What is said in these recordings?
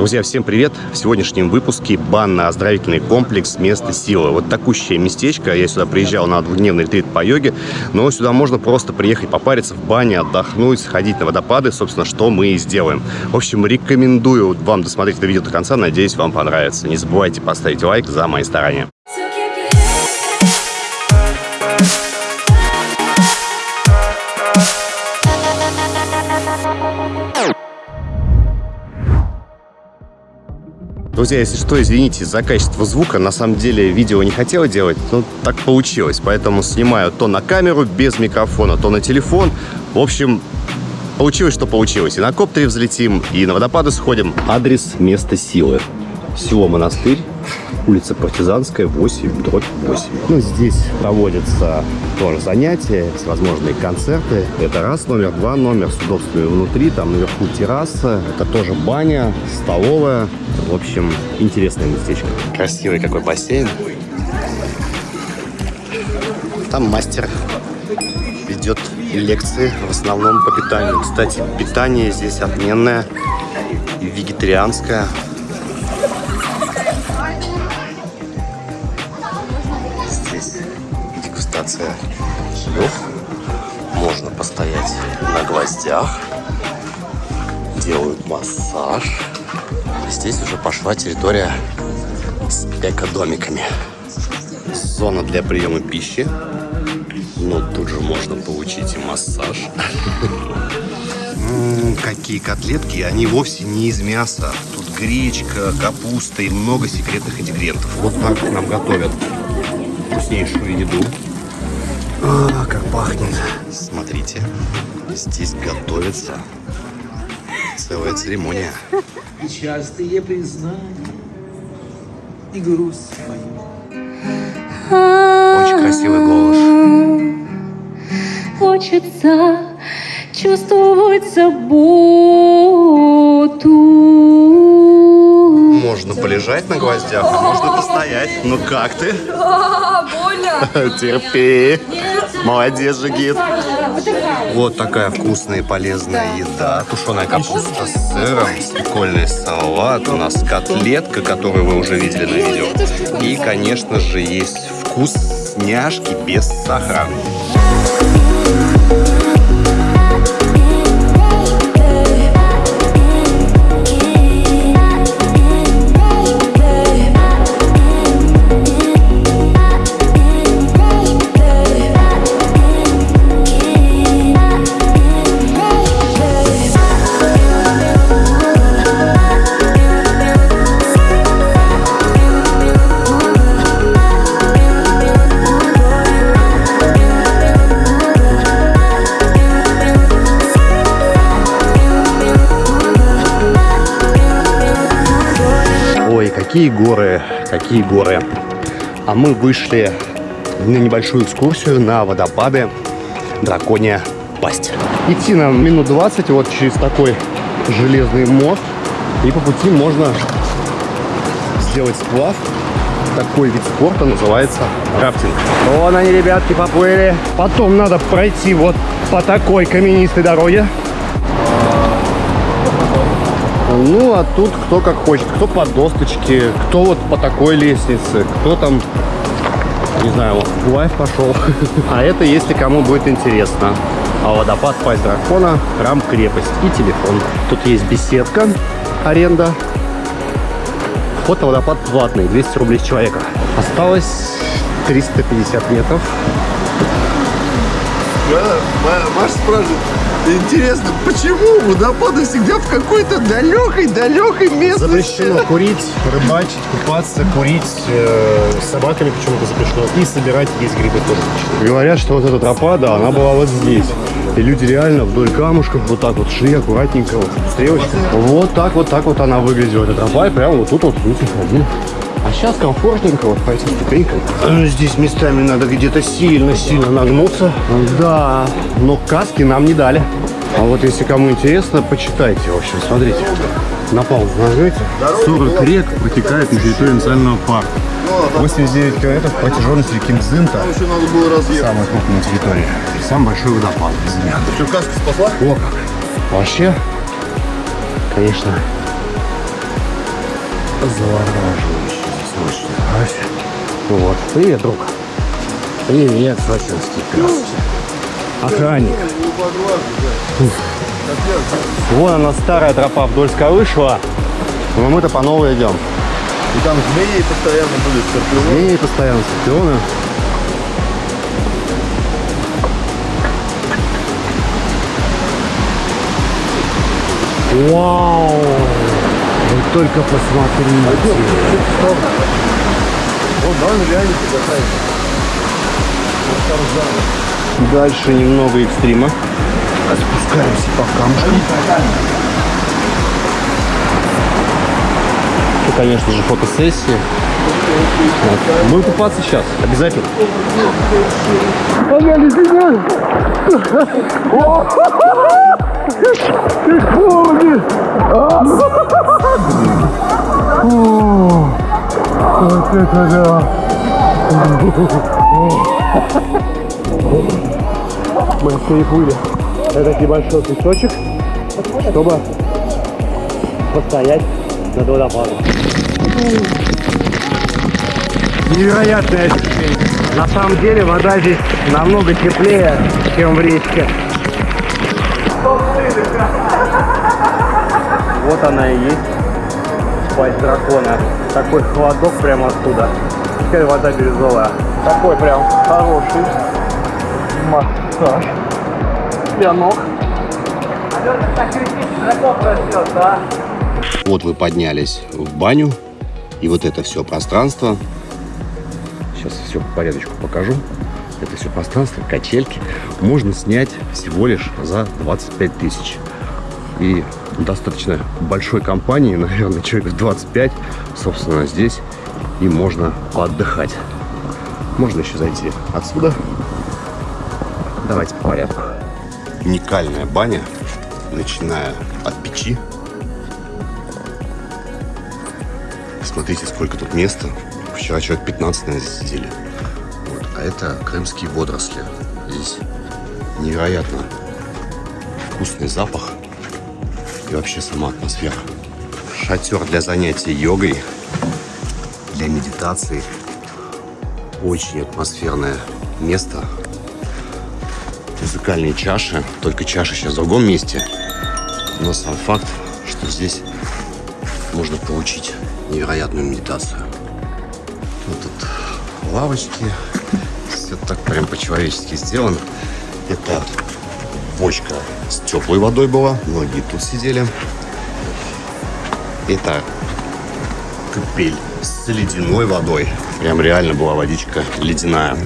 Друзья, всем привет! В сегодняшнем выпуске банно-оздоровительный комплекс «Место силы». Вот такущее местечко. Я сюда приезжал на двухдневный ретрит по йоге, но сюда можно просто приехать попариться в бане, отдохнуть, сходить на водопады, собственно, что мы и сделаем. В общем, рекомендую вам досмотреть это видео до конца, надеюсь, вам понравится. Не забывайте поставить лайк за мои старания. Друзья, если что, извините за качество звука. На самом деле видео не хотела делать, но так получилось. Поэтому снимаю то на камеру без микрофона, то на телефон. В общем, получилось, что получилось. И на коптере взлетим, и на водопады сходим. Адрес места силы. Село Монастырь, улица Партизанская, 8, дробь 8. Ну, здесь проводятся тоже занятия, всевозможные концерты. Это раз номер, два номер с удобствами внутри, там наверху терраса, это тоже баня, столовая. В общем, интересное местечко. Красивый какой бассейн. Там мастер ведет лекции, в основном по питанию. Кстати, питание здесь отменное, вегетарианское. Дегустация чаев. Можно постоять на гвоздях. Делают массаж. Здесь уже пошла территория с экодомиками. Зона для приема пищи. Но тут же можно получить и массаж. Какие котлетки, они вовсе не из мяса. Тут гречка, капуста и много секретных ингредиентов. Вот так нам готовят вкуснейшую еду. А, как пахнет. Смотрите, здесь готовится целая церемония. Частые признания, и грусть Очень красивый голос. Хочется чувствовать заботу. Можно полежать на гвоздях, а можно постоять. Ну как ты? Терпи. Молодец, Жигит. Вот такая вкусная и полезная еда. Тушеная капуста с сыром, прикольный салат. У нас котлетка, которую вы уже видели на видео. И, конечно же, есть вкусняшки без сахара. Какие горы, какие горы. А мы вышли на небольшую экскурсию на водопады Драконья Пасть. Идти нам минут 20 вот через такой железный мост. И по пути можно сделать сплав. Такой вид спорта называется рафтинг. Вон они, ребятки, поплыли. Потом надо пройти вот по такой каменистой дороге. Ну, а тут кто как хочет. Кто по досточке, кто вот по такой лестнице, кто там, не знаю, вот лайф пошел. А это, если кому будет интересно. А водопад Пасть Дракона, храм Крепость и телефон. Тут есть беседка, аренда. На водопад платный, 200 рублей с человека. Осталось 350 метров. Маша спрашивает, интересно, почему водопады всегда в какой-то далекой-далекой местности? Запрещено курить, рыбачить, купаться, курить. э, с собаками почему-то запрещено. И собирать есть грибы тоже. Говорят, что вот эта тропа, да, она была вот здесь. И люди реально вдоль камушков вот так вот шли аккуратненько, вот, стрелочка. Вот так вот так вот она выглядела, эта тропа, и прямо вот тут вот люди ходили. А сейчас комфортненько вот по этим ступенькам. Э, Здесь местами надо где-то сильно-сильно нагнуться. Да, но каски нам не дали. А вот если кому интересно, почитайте. В общем, смотрите. На паузу нажмете. 40 рек протекает на территории национального парка. 89 километров протяженность реки Мзынта. Еще надо было разъехать. Самая крупная территория. И самый большой водопад. Что, каска спасла? О как. Вообще, конечно, завораживающе. Вот. Привет, друг. Привет, сочинский пес. Охранник. Вон она старая тропа вдольская вышла. Но мы-то по новой идем. И там змеи постоянно были, скорпионы. Змеи постоянно, скорпионы. Вау! Вы только посмотрите. Вот, да, он реально какая Дальше немного экстрима. Спускаемся по камушкам. И, конечно же, фотосессии. Вот. Будем купаться сейчас, обязательно. Мы переплыли этот небольшой песочек, чтобы постоять над водопадом. Невероятное ощущение. На самом деле вода здесь намного теплее, чем в речке. Вот она и есть, пасть дракона. Такой холодок прямо оттуда. Теперь вода бирюзовая. Такой прям хороший массаж для ног. Вот вы поднялись в баню, и вот это все пространство. Сейчас все по порядочку покажу. Это все пространство, качельки, можно снять всего лишь за 25 тысяч. И достаточно большой компании, наверное, человек в 25, собственно, здесь и можно поотдыхать. Можно еще зайти отсюда. Давайте по порядку. Уникальная баня, начиная от печи. Смотрите, сколько тут места. Вчера человек 15, наверное, здесь сидели. Вот. А это крымские водоросли. Здесь невероятно вкусный запах и вообще сама атмосфера. Шатер для занятий йогой, для медитации. Очень атмосферное место. Музыкальные чаши. Только чаши сейчас в другом месте. Но сам факт, что здесь можно получить невероятную медитацию. Вот тут лавочки. Все так прям по-человечески сделано. Это бочка с теплой водой была. Многие тут сидели. Это купель с ледяной водой. Прям реально была водичка ледяная.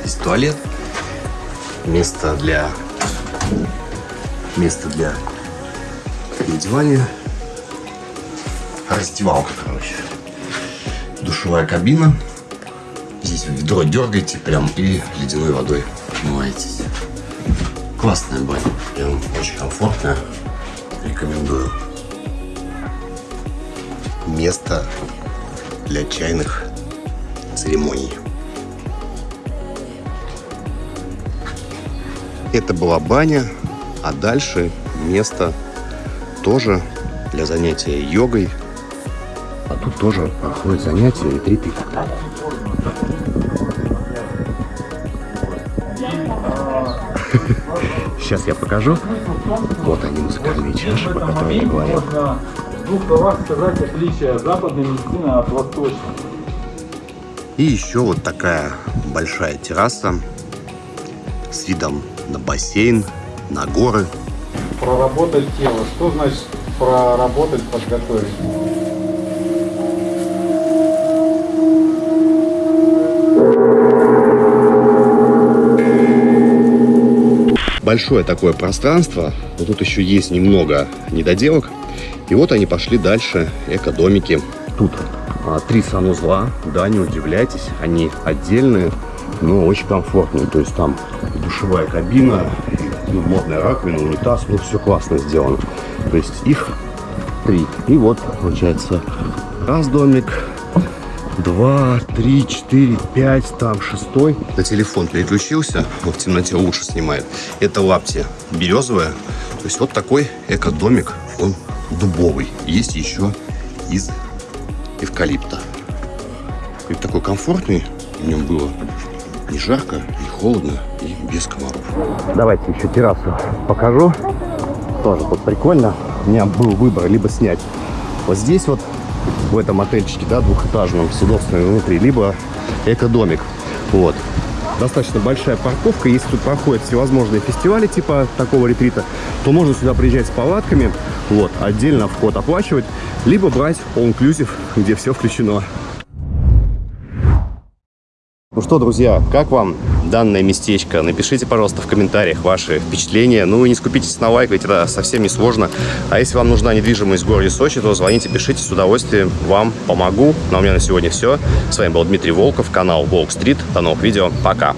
Здесь туалет. Место для... Место для переодевания. Раздевалка, короче. Душевая кабина. Здесь ведро дергаете прям и ледяной водой умываетесь. Классная баня. Прям очень комфортная. Рекомендую. Место для чайных церемоний. Это была баня, а дальше место тоже для занятия йогой. А тут тоже проходят занятия, ретриты и так далее. Сейчас я покажу. Вот они, музыкальные чаши, про которые я говорил. В двух словах сказать отличие западной медицины от восточной. И еще вот такая большая терраса с видом на бассейн, на горы. Проработать тело. Что значит проработать, подготовить? Большое такое пространство, но тут еще есть немного недоделок. И вот они пошли дальше, эко-домики. Тут а, три санузла, да, не удивляйтесь, они отдельные, но очень комфортные. То есть там душевая кабина, ну, модная раковина, унитаз, ну все классно сделано. То есть их три. И вот получается раз домик, два, три, четыре, пять, там шестой. На телефон переключился, он в темноте лучше снимает. Это лапти березовая. То есть вот такой эко-домик, он дубовый. Есть еще из эвкалипта. И такой комфортный в нем было. Не жарко, не холодно и без комаров. Давайте еще террасу покажу. Тоже вот прикольно. У меня был выбор либо снять вот здесь вот, в этом отельчике, да, двухэтажном, с удобствами внутри, либо эко-домик. Вот. Достаточно большая парковка. Если тут проходят всевозможные фестивали типа такого ретрита, то можно сюда приезжать с палатками, вот, отдельно вход оплачивать, либо брать all-inclusive, где все включено. Ну что, друзья, как вам данное местечко? Напишите, пожалуйста, в комментариях ваши впечатления. Ну и не скупитесь на лайк, ведь это совсем не сложно. А если вам нужна недвижимость в городе Сочи, то звоните, пишите, с удовольствием вам помогу. Ну а у меня на сегодня все. С вами был Дмитрий Волков, канал Волк Стрит. До новых видео. Пока.